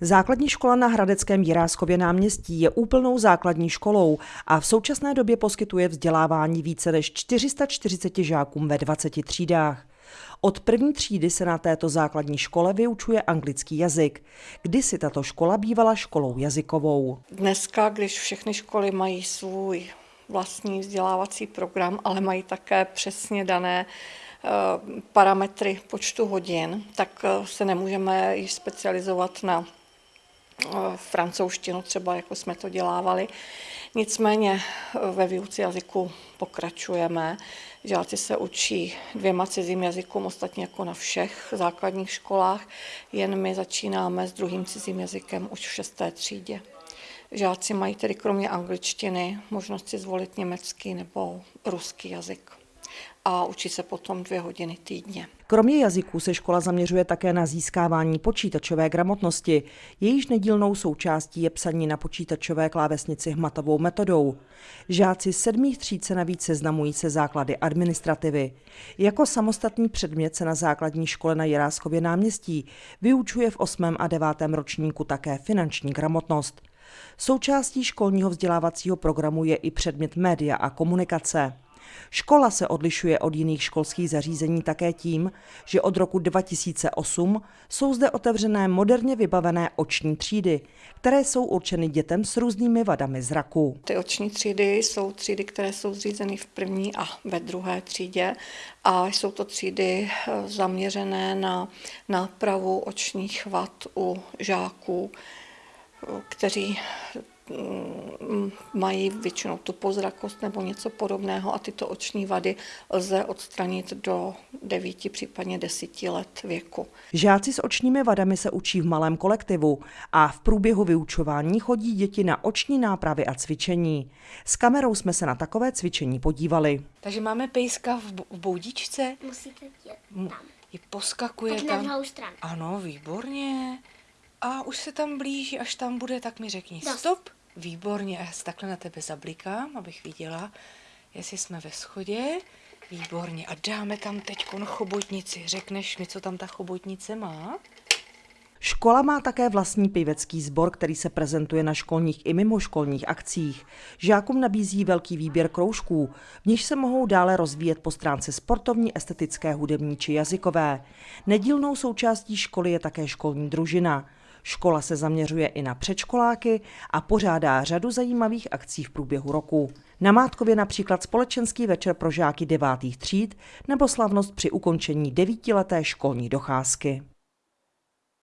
Základní škola na Hradeckém Jiráskově náměstí je úplnou základní školou a v současné době poskytuje vzdělávání více než 440 žákům ve 20 třídách. Od první třídy se na této základní škole vyučuje anglický jazyk. Kdysi tato škola bývala školou jazykovou. Dneska, když všechny školy mají svůj vlastní vzdělávací program, ale mají také přesně dané eh, parametry počtu hodin, tak eh, se nemůžeme již specializovat na francouzštinu, třeba jako jsme to dělávali. Nicméně ve výuce jazyku pokračujeme. Žáci se učí dvěma cizím jazykům, ostatně jako na všech základních školách, jen my začínáme s druhým cizím jazykem už v šesté třídě. Žáci mají tedy kromě angličtiny možnost si zvolit německý nebo ruský jazyk a učí se potom dvě hodiny týdně. Kromě jazyků se škola zaměřuje také na získávání počítačové gramotnosti. Jejíž nedílnou součástí je psaní na počítačové klávesnici hmatovou metodou. Žáci sedmých tříd se navíc seznamují se základy administrativy. Jako samostatný předmět se na základní škole na Jiráskově náměstí vyučuje v 8. a 9. ročníku také finanční gramotnost. Součástí školního vzdělávacího programu je i předmět média a komunikace. Škola se odlišuje od jiných školských zařízení také tím, že od roku 2008 jsou zde otevřené moderně vybavené oční třídy, které jsou určeny dětem s různými vadami zraku. Ty oční třídy jsou třídy, které jsou zřízeny v první a ve druhé třídě a jsou to třídy eh, zaměřené na nápravu očních vad u žáků, eh, kteří mají většinou tu pozrakost nebo něco podobného a tyto oční vady lze odstranit do 9, případně 10 let věku. Žáci s očními vadami se učí v malém kolektivu a v průběhu vyučování chodí děti na oční nápravy a cvičení. S kamerou jsme se na takové cvičení podívali. Takže máme pejska v boudičce. Musíte jít tam. Je poskakuje tak tam. na druhou stranu. Ano, výborně. A už se tam blíží, až tam bude, tak mi řekni Dost. stop. Výborně, já se takhle na tebe zablikám, abych viděla, jestli jsme ve schodě. Výborně. A dáme tam teď chobotnici. Řekneš mi, co tam ta chobotnice má? Škola má také vlastní pivecký sbor, který se prezentuje na školních i mimoškolních akcích. Žákům nabízí velký výběr kroužků, v nich se mohou dále rozvíjet po stránce sportovní, estetické, hudební či jazykové. Nedílnou součástí školy je také školní družina. Škola se zaměřuje i na předškoláky a pořádá řadu zajímavých akcí v průběhu roku. Na Mátkově například společenský večer pro žáky devátých tříd nebo slavnost při ukončení devítileté školní docházky.